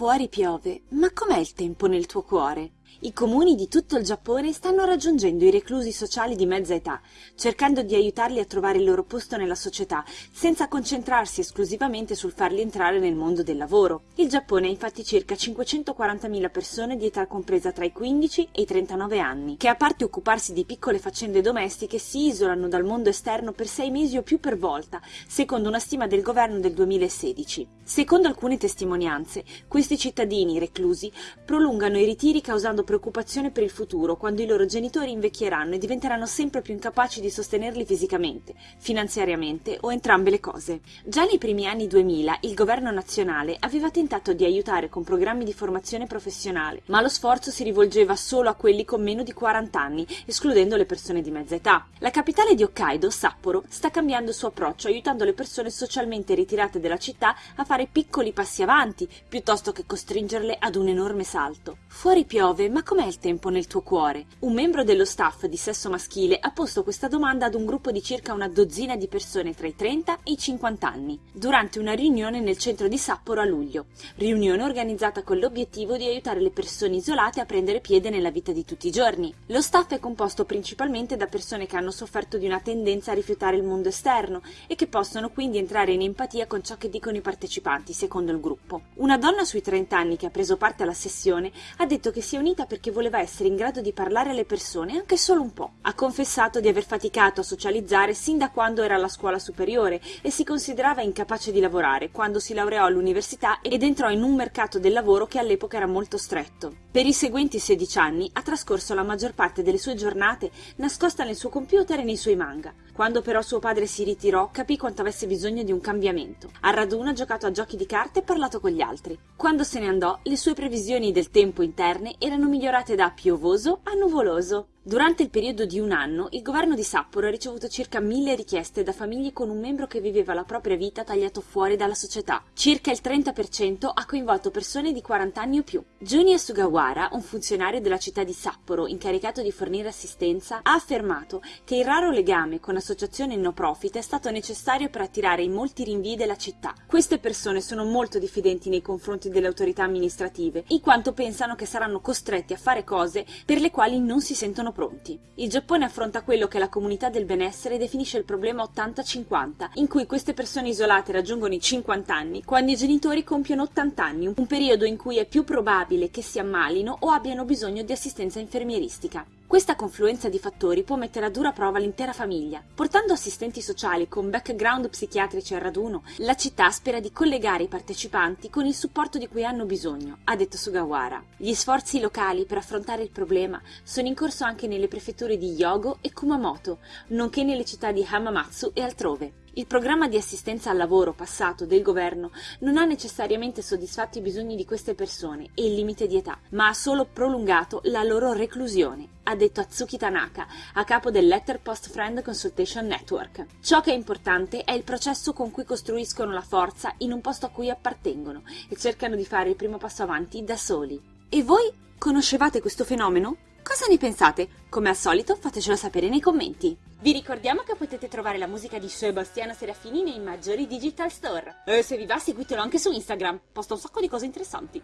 Fuori piove, ma com'è il tempo nel tuo cuore? I comuni di tutto il Giappone stanno raggiungendo i reclusi sociali di mezza età, cercando di aiutarli a trovare il loro posto nella società, senza concentrarsi esclusivamente sul farli entrare nel mondo del lavoro. Il Giappone ha infatti circa 540.000 persone di età compresa tra i 15 e i 39 anni, che a parte occuparsi di piccole faccende domestiche si isolano dal mondo esterno per sei mesi o più per volta, secondo una stima del governo del 2016. Secondo alcune testimonianze, questi cittadini reclusi prolungano i ritiri causando preoccupazione per il futuro quando i loro genitori invecchieranno e diventeranno sempre più incapaci di sostenerli fisicamente, finanziariamente o entrambe le cose. Già nei primi anni 2000 il governo nazionale aveva tentato di aiutare con programmi di formazione professionale, ma lo sforzo si rivolgeva solo a quelli con meno di 40 anni, escludendo le persone di mezza età. La capitale di Hokkaido, Sapporo, sta cambiando il suo approccio aiutando le persone socialmente ritirate dalla città a fare piccoli passi avanti, piuttosto che costringerle ad un enorme salto. Fuori piove, ma com'è il tempo nel tuo cuore? Un membro dello staff di sesso maschile ha posto questa domanda ad un gruppo di circa una dozzina di persone tra i 30 e i 50 anni, durante una riunione nel centro di Sapporo a luglio. Riunione organizzata con l'obiettivo di aiutare le persone isolate a prendere piede nella vita di tutti i giorni. Lo staff è composto principalmente da persone che hanno sofferto di una tendenza a rifiutare il mondo esterno e che possono quindi entrare in empatia con ciò che dicono i partecipanti, secondo il gruppo. Una donna sui 30 anni che ha preso parte alla sessione ha detto che si è unita vita perché voleva essere in grado di parlare alle persone anche solo un po'. Ha confessato di aver faticato a socializzare sin da quando era alla scuola superiore e si considerava incapace di lavorare quando si laureò all'università ed entrò in un mercato del lavoro che all'epoca era molto stretto. Per i seguenti 16 anni ha trascorso la maggior parte delle sue giornate nascosta nel suo computer e nei suoi manga. Quando però suo padre si ritirò, capì quanto avesse bisogno di un cambiamento. A raduno ha giocato a giochi di carte e parlato con gli altri. Quando se ne andò, le sue previsioni del tempo interne erano migliorate da piovoso a nuvoloso. Durante il periodo di un anno, il governo di Sapporo ha ricevuto circa mille richieste da famiglie con un membro che viveva la propria vita tagliato fuori dalla società. Circa il 30% ha coinvolto persone di 40 anni o più. Juniya Sugawara, un funzionario della città di Sapporo incaricato di fornire assistenza, ha affermato che il raro legame con associazioni no profit è stato necessario per attirare i molti rinvii della città. Queste persone sono molto diffidenti nei confronti delle autorità amministrative, in quanto pensano che saranno costretti a fare cose per le quali non si sentono pronti. Il Giappone affronta quello che la comunità del benessere definisce il problema 80-50, in cui queste persone isolate raggiungono i 50 anni quando i genitori compiono 80 anni, un periodo in cui è più probabile che si ammalino o abbiano bisogno di assistenza infermieristica. Questa confluenza di fattori può mettere a dura prova l'intera famiglia. Portando assistenti sociali con background psichiatrici al raduno, la città spera di collegare i partecipanti con il supporto di cui hanno bisogno, ha detto Sugawara. Gli sforzi locali per affrontare il problema sono in corso anche nelle prefetture di Hyogo e Kumamoto, nonché nelle città di Hamamatsu e altrove. Il programma di assistenza al lavoro passato del governo non ha necessariamente soddisfatto i bisogni di queste persone e il limite di età, ma ha solo prolungato la loro reclusione, ha detto Atsuki Tanaka, a capo del Letter Post Friend Consultation Network. Ciò che è importante è il processo con cui costruiscono la forza in un posto a cui appartengono e cercano di fare il primo passo avanti da soli. E voi conoscevate questo fenomeno? Cosa ne pensate? Come al solito fatecelo sapere nei commenti. Vi ricordiamo che potete trovare la musica di Sebastiano Serafini nei maggiori digital store. E se vi va seguitelo anche su Instagram, posta un sacco di cose interessanti.